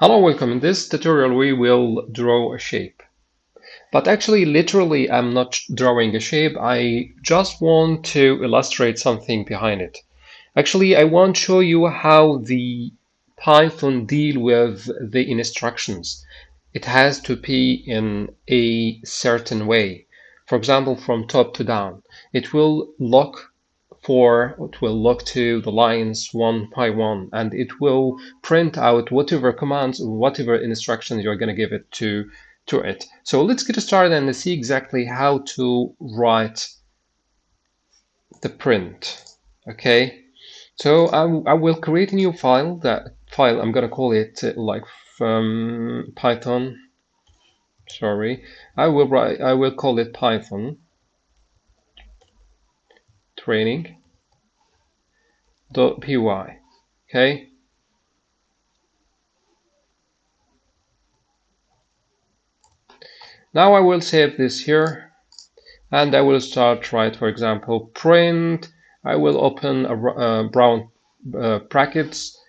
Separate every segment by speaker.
Speaker 1: Hello, welcome. In this tutorial we will draw a shape. But actually, literally, I'm not drawing a shape. I just want to illustrate something behind it. Actually, I want to show you how the Python deal with the instructions. It has to be in a certain way. For example, from top to down. It will look for it will look to the lines one by one and it will print out whatever commands whatever instructions you're going to give it to to it. So let's get started and see exactly how to write the print okay? So I, I will create a new file that file I'm gonna call it uh, like from Python. Sorry. I will write I will call it Python training dot py okay? Now I will save this here and I will start write for example print. I will open a, a brown uh, brackets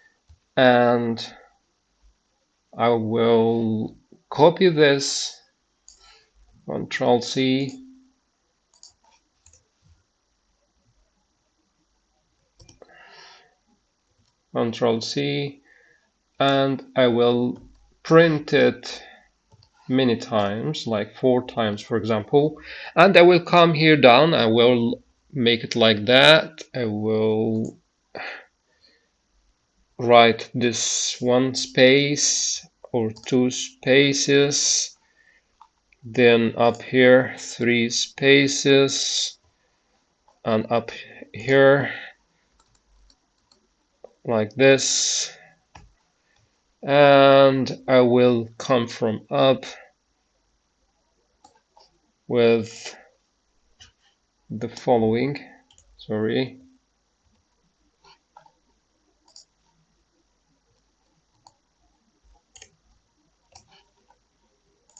Speaker 1: and I will copy this. Control C Control C, and I will print it many times, like four times, for example. And I will come here down. I will make it like that. I will write this one space or two spaces. Then up here, three spaces. And up here, like this. And I will come from up with the following. Sorry.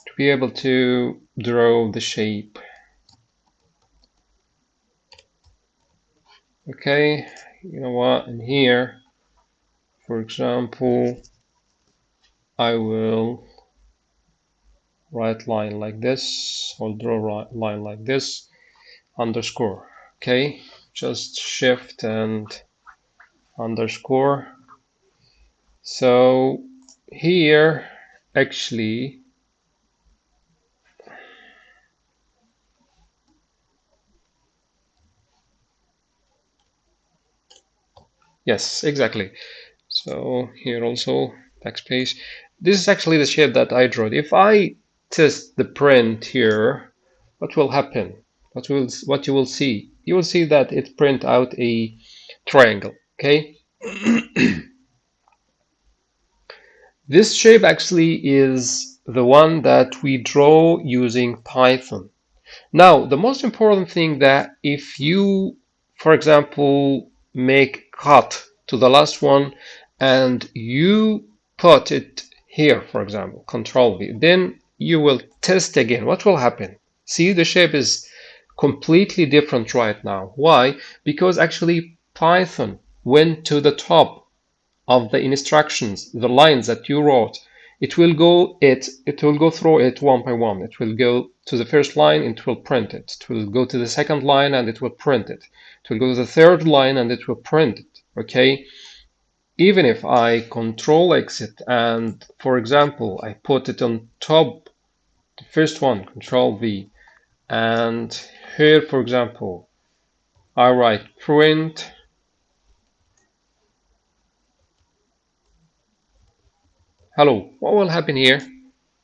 Speaker 1: To be able to draw the shape. Okay you know what? In here for example, I will write line like this, or draw line like this, underscore, okay? Just shift and underscore. So here, actually, yes, exactly. So here also backspace. This is actually the shape that I drew. If I test the print here, what will happen? What will what you will see? You will see that it print out a triangle. Okay. this shape actually is the one that we draw using Python. Now, the most important thing that if you, for example, make cut to the last one and you put it here, for example, control V, then you will test again. What will happen? See, the shape is completely different right now. Why? Because actually Python went to the top of the instructions, the lines that you wrote. It will go it it will go through it one by one. It will go to the first line, it will print it. It will go to the second line and it will print it. It will go to the third line and it will print it. Okay, even if I control exit and for example I put it on top the first one control V and here for example I write print hello what will happen here?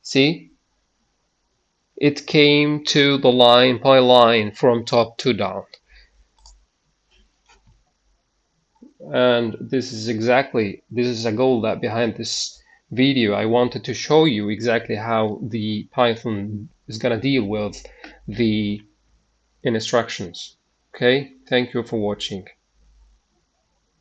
Speaker 1: See? It came to the line by line from top to down and this is exactly this is a goal that behind this video I wanted to show you exactly how the Python is gonna deal with the instructions. Okay? Thank you for watching